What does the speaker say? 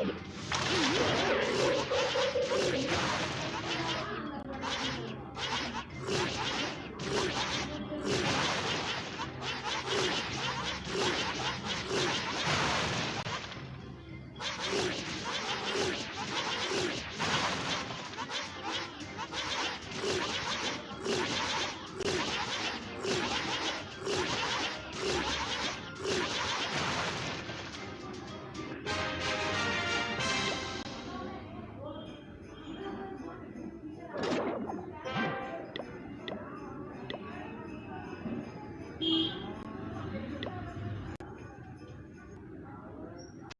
Sabrina.